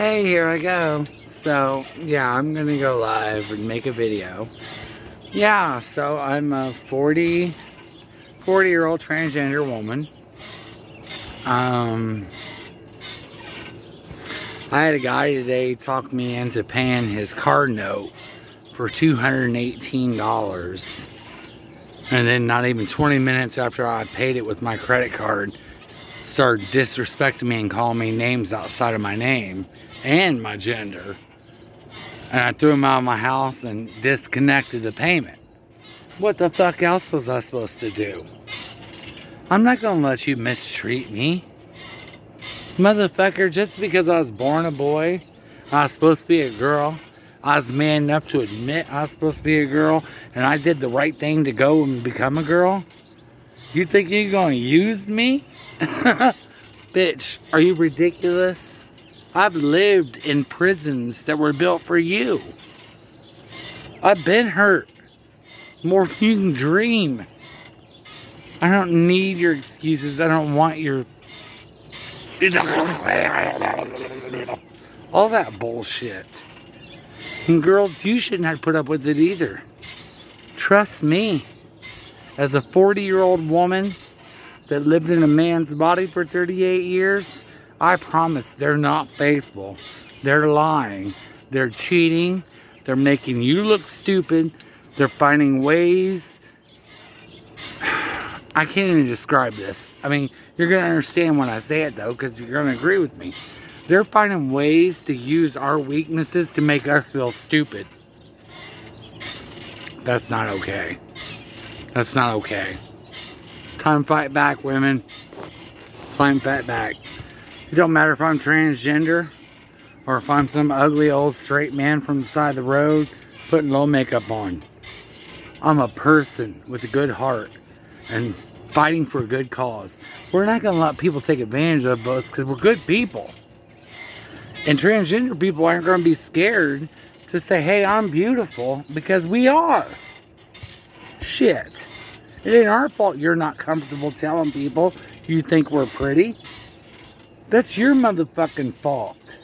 Hey, here I go. So, yeah, I'm gonna go live and make a video. Yeah, so I'm a 40, 40 year old transgender woman. Um, I had a guy today talk me into paying his car note for $218. And then not even 20 minutes after I paid it with my credit card, started disrespecting me and calling me names outside of my name and my gender. And I threw him out of my house and disconnected the payment. What the fuck else was I supposed to do? I'm not gonna let you mistreat me. Motherfucker, just because I was born a boy, I was supposed to be a girl, I was man enough to admit I was supposed to be a girl, and I did the right thing to go and become a girl? You think you're gonna use me? Bitch, are you ridiculous? I've lived in prisons that were built for you. I've been hurt. More than you can dream. I don't need your excuses. I don't want your... All that bullshit. And girls, you shouldn't have put up with it either. Trust me. As a 40 year old woman that lived in a man's body for 38 years, I promise they're not faithful. They're lying. They're cheating. They're making you look stupid. They're finding ways. I can't even describe this. I mean, you're going to understand when I say it though, because you're going to agree with me. They're finding ways to use our weaknesses to make us feel stupid. That's not okay. That's not okay. Time fight back, women. Time fight back. It don't matter if I'm transgender or if I'm some ugly old straight man from the side of the road putting low makeup on. I'm a person with a good heart and fighting for a good cause. We're not going to let people take advantage of us because we're good people. And transgender people aren't going to be scared to say, hey, I'm beautiful, because we are. Shit. It ain't our fault you're not comfortable telling people you think we're pretty. That's your motherfucking fault.